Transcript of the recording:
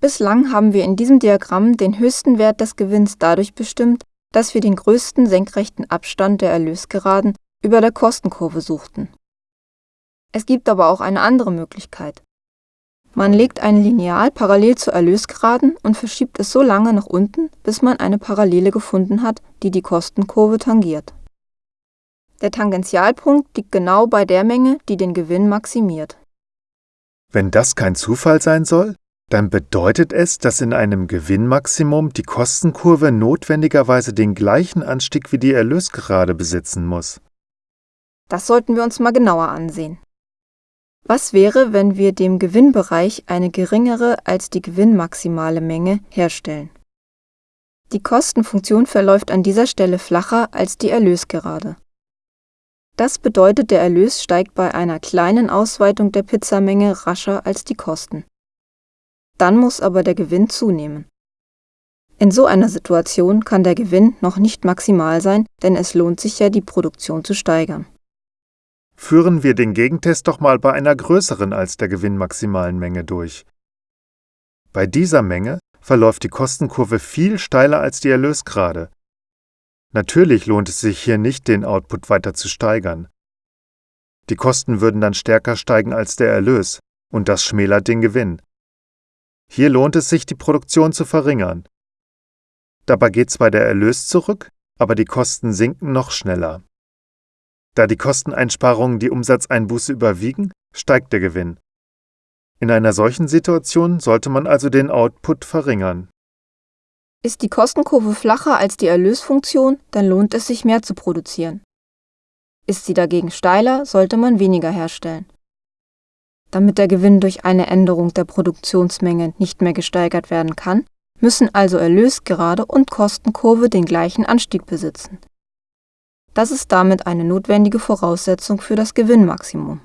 Bislang haben wir in diesem Diagramm den höchsten Wert des Gewinns dadurch bestimmt, dass wir den größten senkrechten Abstand der Erlösgeraden über der Kostenkurve suchten. Es gibt aber auch eine andere Möglichkeit. Man legt ein Lineal parallel zur Erlösgeraden und verschiebt es so lange nach unten, bis man eine Parallele gefunden hat, die die Kostenkurve tangiert. Der Tangentialpunkt liegt genau bei der Menge, die den Gewinn maximiert. Wenn das kein Zufall sein soll, dann bedeutet es, dass in einem Gewinnmaximum die Kostenkurve notwendigerweise den gleichen Anstieg wie die Erlösgerade besitzen muss. Das sollten wir uns mal genauer ansehen. Was wäre, wenn wir dem Gewinnbereich eine geringere als die gewinnmaximale Menge herstellen? Die Kostenfunktion verläuft an dieser Stelle flacher als die Erlösgerade. Das bedeutet, der Erlös steigt bei einer kleinen Ausweitung der Pizzamenge rascher als die Kosten. Dann muss aber der Gewinn zunehmen. In so einer Situation kann der Gewinn noch nicht maximal sein, denn es lohnt sich ja, die Produktion zu steigern. Führen wir den Gegentest doch mal bei einer größeren als der gewinnmaximalen Menge durch. Bei dieser Menge verläuft die Kostenkurve viel steiler als die Erlösgrade. Natürlich lohnt es sich hier nicht, den Output weiter zu steigern. Die Kosten würden dann stärker steigen als der Erlös, und das schmälert den Gewinn. Hier lohnt es sich, die Produktion zu verringern. Dabei geht zwar der Erlös zurück, aber die Kosten sinken noch schneller. Da die Kosteneinsparungen die Umsatzeinbuße überwiegen, steigt der Gewinn. In einer solchen Situation sollte man also den Output verringern. Ist die Kostenkurve flacher als die Erlösfunktion, dann lohnt es sich mehr zu produzieren. Ist sie dagegen steiler, sollte man weniger herstellen. Damit der Gewinn durch eine Änderung der Produktionsmenge nicht mehr gesteigert werden kann, müssen also Erlösgerade und Kostenkurve den gleichen Anstieg besitzen. Das ist damit eine notwendige Voraussetzung für das Gewinnmaximum